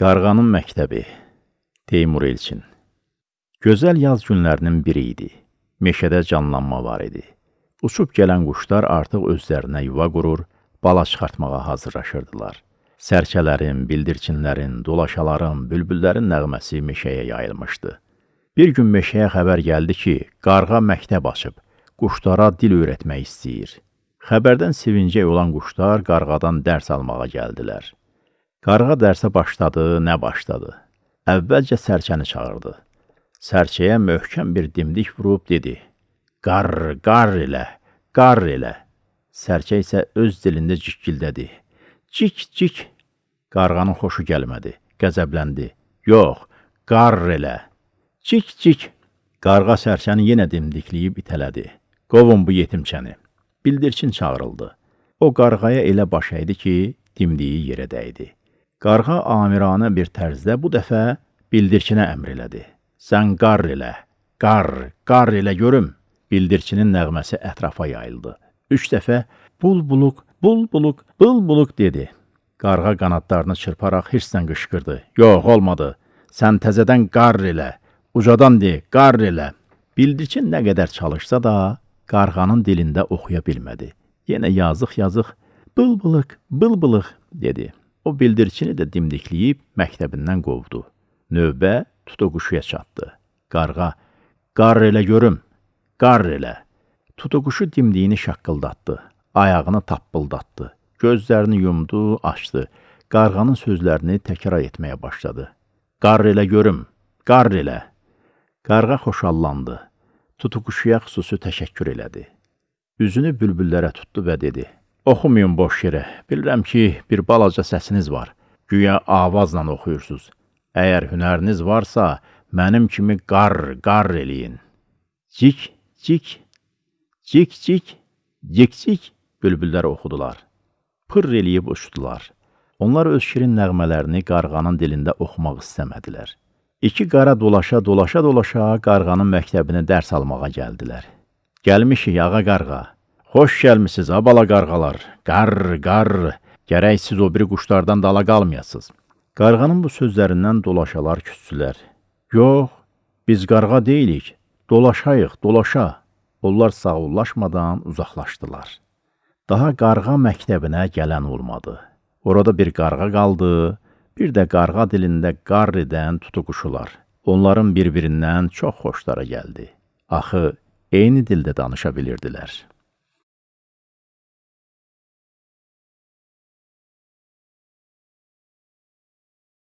Qarğanın məktəbi Teymur Elçin Gözəl yaz günlərinin biri idi. Meşədə canlanma var idi. Uçub gələn quşlar artıq özlərinə yuva qurur, bala çıxartmağa hazırlaşırdılar. Sərçələrin, bildirçinlərin, dolaşaların, bülbüllərin nəğməsi meşəyə yayılmışdı. Bir gün meşəyə xəbər gəldi ki, qarğa məktəb açıb, quşlara dil öyrətmək istəyir. Xəbərdən sevincək olan quşlar qarğadan dərs almağa gəldilər. Qarğa dərsə başladı, nə başladı? Əvvəlcə sərçəni çağırdı. Sərçəyə möhkəm bir dimdik vurub dedi: "Qarr, qarr elə, qarr elə." Sərçə isə öz dilində cikkildədi. Cik, cik. Qarğanın xoşu gəlmədi, qəzəbləndi. "Yox, qarr elə." Cik, cik. Qarğa sərçəni yenə dimdikləyib itələdi. "Qovun bu yetimçəni." Bildirçin çağırıldı. O qarğaya elə baş əydi ki, dimdiyi yerə dəydi. Qarğa amiranə bir tərzdə bu dəfə bildirçinə əmr elədi. Sən qarr elə, qarr, qarr elə görüm. Bildirçinin nəğməsi ətrafa yayıldı. Üç dəfə bulbuluq, bulbuluq, bulbuluq dedi. Qarğa qanadlarını çırparaq hirslə qışqırdı. Yox, olmadı. Sən təzədən qarr elə, ucadan de, qarr elə. Bildirçin nə qədər çalışsa da, qarğanın dilində oxuya bilmədi. Yenə yazıq-yazıq, bılbılıq, bılbılıq dedi. O bildirçini də dimdikləyib məktəbindən qovdu. Növbə tutuquşuya çatdı. Qarğa, qar elə görüm, qar elə. Tutuquşu dimdiyini şaqqıldatdı, ayağını tappıldatdı, gözlərini yumdu, açdı. Qarğanın sözlərini təkrar etməyə başladı. Qar elə görüm, qar elə. Qarğa xoşallandı. Tutuquşuya xüsusi təşəkkür elədi. Üzünü bülbüllərə tutdu və dedi: Oxumayın boş yerə. Bilirəm ki, bir balaca səsiniz var. Güya avazla oxuyursunuz. Əgər hünəriniz varsa, mənim kimi qar, qar eləyin. Cik, cik, cik, cik, cik, cik bülbüllər oxudular. Pır eləyib uçdular. Onlar öz şirin nəğmələrini qarğanın dilində oxumaq istəmədilər. İki qara dolaşa, dolaşa, dolaşa qarğanın məktəbinə dərs almağa gəldilər. Gəlmişik, ağa qarğa. Xoş gəlmisiniz, ha bala qarğalar. Qarr, qarr. Gərək siz o biri quşlardan dala qalmayasınız. Qarğanın bu sözlərindən dolaşalar küssülər. Yox, biz qarğa deyilik. Dolaşayıq, dolaşa. Onlar sağollaşmadan uzaqlaşdılar. Daha qarğa məktəbinə gələn olmadı. Orada bir qarğa qaldı, bir də qarğa dilində qarr edən tutuquşular. Onların bir-birindən çox xoşlara gəldi. Axı, eyni dildə danışa bilirdilər.